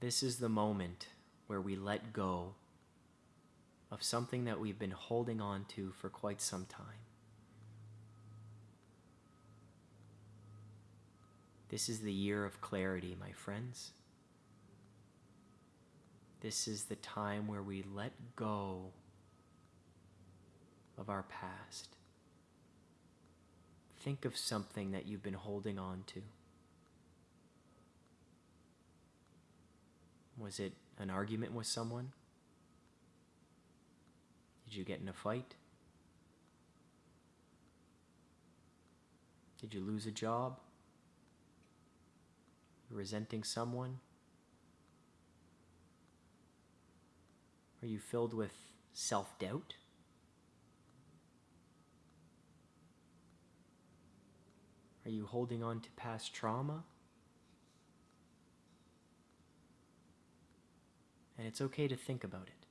This is the moment where we let go of something that we've been holding on to for quite some time. This is the year of clarity, my friends. This is the time where we let go of our past. Think of something that you've been holding on to. Was it an argument with someone? Did you get in a fight? Did you lose a job? resenting someone? Are you filled with self doubt? Are you holding on to past trauma? And it's okay to think about it.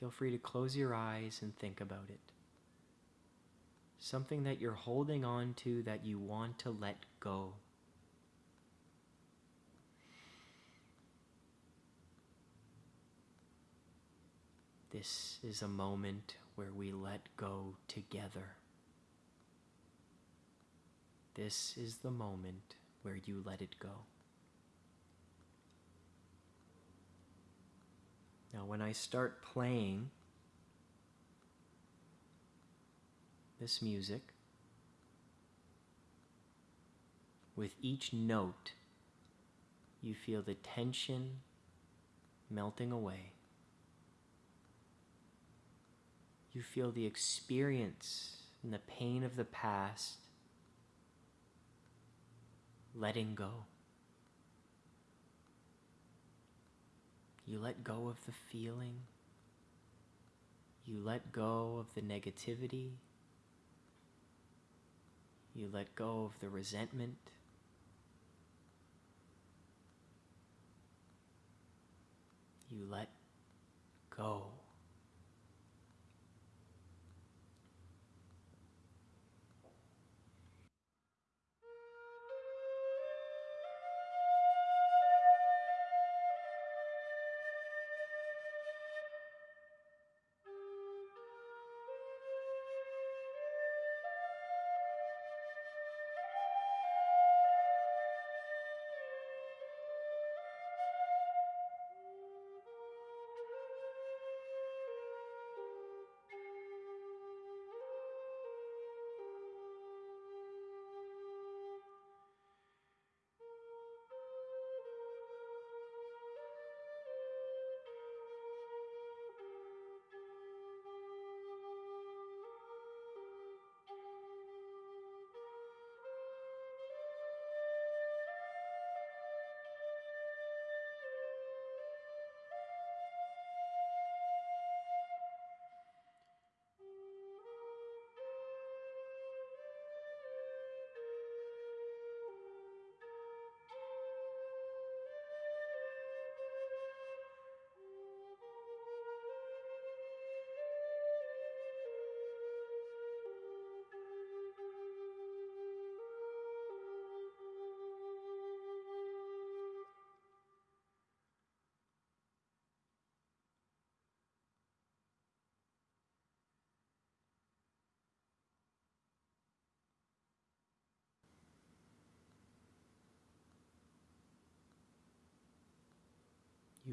Feel free to close your eyes and think about it. Something that you're holding on to that you want to let go. This is a moment where we let go together. This is the moment where you let it go. Now, when I start playing this music, with each note, you feel the tension melting away. You feel the experience and the pain of the past letting go. You let go of the feeling. You let go of the negativity. You let go of the resentment. You let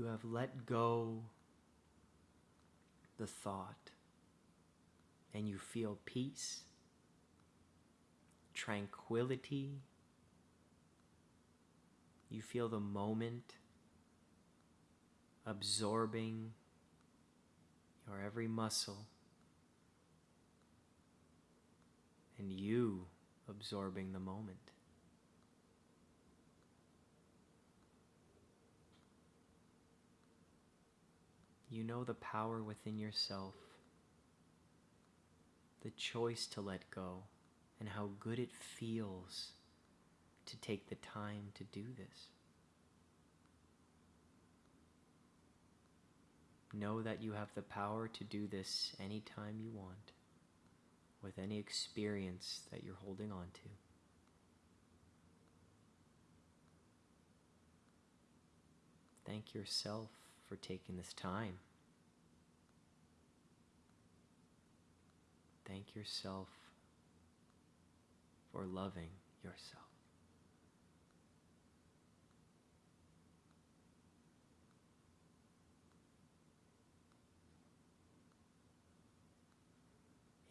You have let go the thought and you feel peace, tranquility. You feel the moment absorbing your every muscle and you absorbing the moment. You know the power within yourself, the choice to let go, and how good it feels to take the time to do this. Know that you have the power to do this anytime you want, with any experience that you're holding on to. Thank yourself for taking this time. Thank yourself for loving yourself.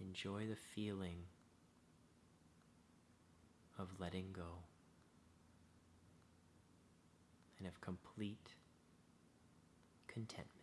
Enjoy the feeling of letting go and of complete contentment.